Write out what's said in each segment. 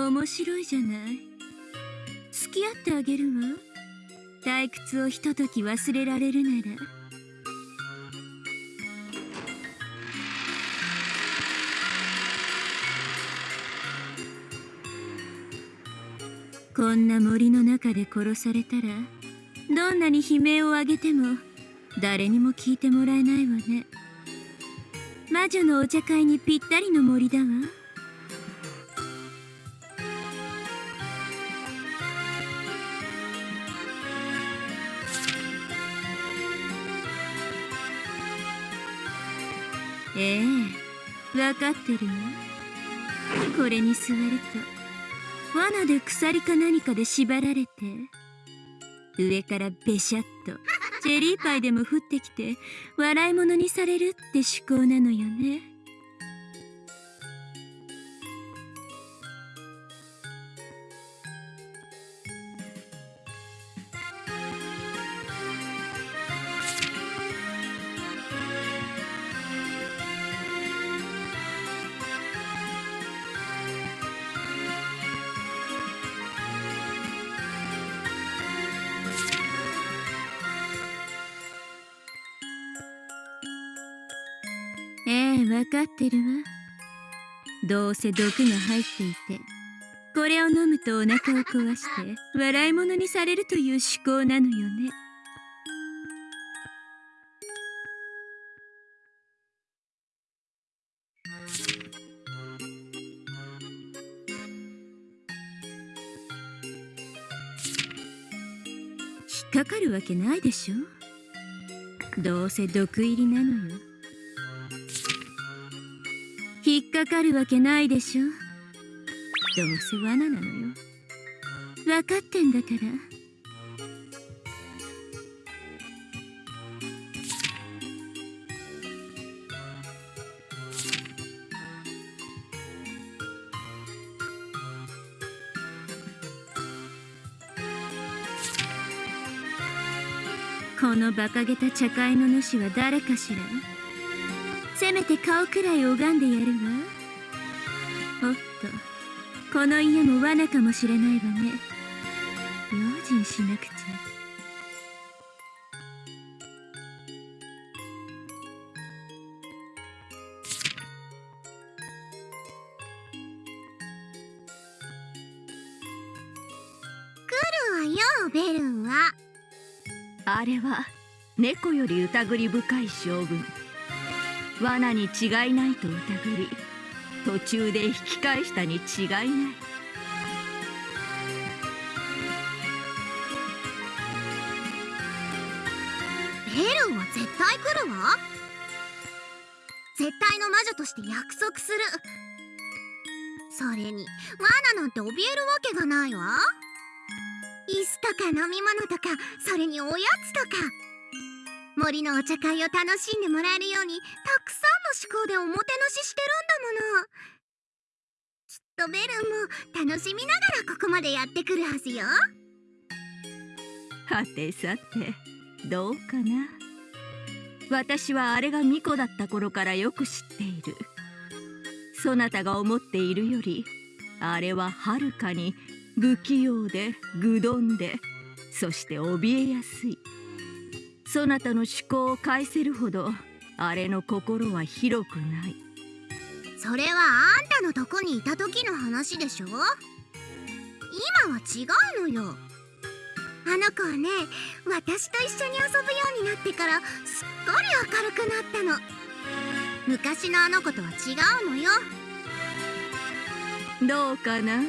面白いじゃない。付き合ってあげるわ。退屈をひととき忘れられるなら。こんな森の中で殺されたらどんなに悲鳴を上げても誰にも聞いてもらえないわね。魔女のお茶会にぴったりの森だわ。ええ分かってるわ。これに座ると罠で鎖か何かで縛られて上からベシャッと チェリーパイでも降ってきて笑い物にされるって趣向なのよねええ分かってるわ。どうせ毒が入っていてこれを飲むとお腹を壊して笑い物にされるという趣向なのよね。引っかかるわけないでしょ。どうせ毒入りなのよ。引っかかるわけないでしょ。どうせ罠なのよ。分かってんだから。この馬鹿げた茶会の主は誰かしら？せめて顔くらい拝んでやるわ。おっとこの家も罠かもしれないわね。用心しなくちゃ。来るわよベルンは。あれは猫より疑り深い将軍罠に違いないと疑り途中で引き返したに違いない。ベルンは絶対来るわ。絶対の魔女として約束する。それに罠なんて怯えるわけがないわ。椅子とか飲み物とかそれにおやつとか。森のお茶会を楽しんでもらえるようにたくさんの思考でおもてなししてるんだもの。きっとベルンも楽しみながらここまでやってくるはずよ。はてさてどうかな。私はあれが巫女だった頃からよく知っている。そなたが思っているよりあれははるかに不器用で愚鈍でそして怯えやすい。そなたの思考を返せるほどあれの心は広くない。それはあんたのとこにいた時の話でしょ？今は違うのよ。あの子はね私と一緒に遊ぶようになってからすっかり明るくなったの。昔のあの子とは違うのよ。どうかな？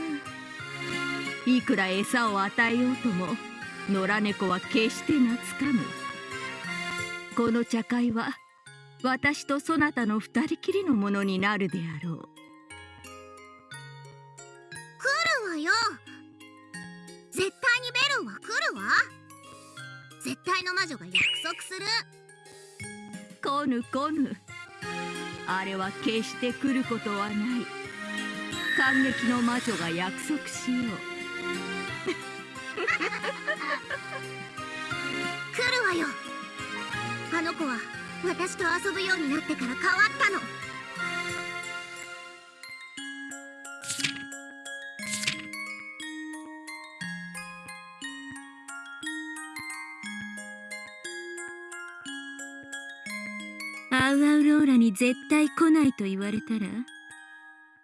いくら餌を与えようとも野良猫は決して懐かぬこの茶会は私とそなたの二人きりのものになるであろう。来るわよ。絶対にベルンは来るわ。絶対の魔女が約束する。来ぬ来ぬ。あれは決して来ることはない。感激の魔女が約束しよう。来るわよあの子は私と遊ぶようになってから変わったのアウアウローラに絶対来ないと言われたら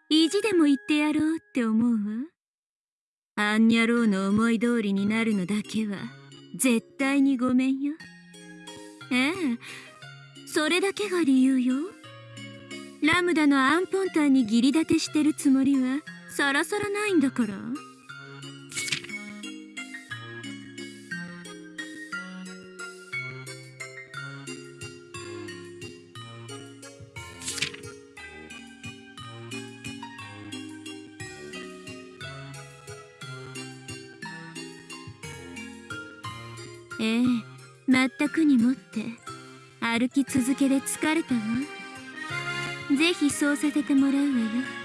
意地でも言ってやろうって思うわアンニャローの思い通りになるのだけは絶対にごめんよ。ええ。それだけが理由よ。ラムダのアンポンタンに義理立てしてるつもりはさらさらないんだから。ええ。全くにもって歩き続けで疲れたわぜひそうさせてもらうわよ。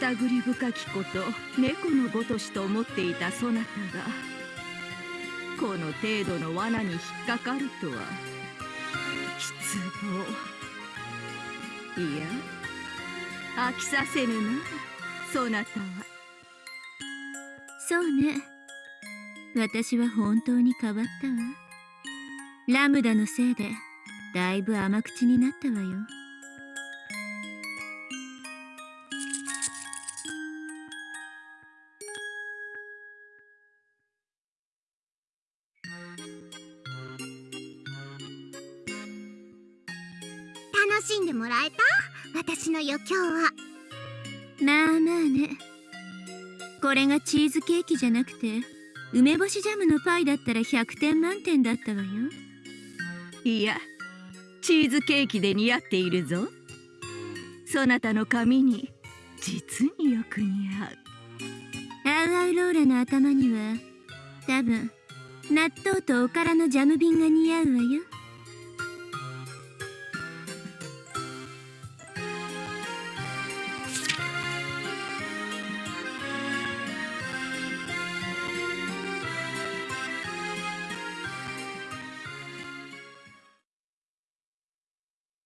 疑り深きこと猫のごとしと思っていたそなたがこの程度の罠に引っかかるとは失望いや飽きさせぬなそなたはそうね私は本当に変わったわラムダのせいでだいぶ甘口になったわよ楽しんでもらえた？私の余興は。まあまあね。これがチーズケーキじゃなくて梅干しジャムのパイだったら100点満点だったわよ。いやチーズケーキで似合っているぞ。そなたの髪に実によく似合う。アウアウローラの頭には多分納豆とおからのジャム瓶が似合うわよ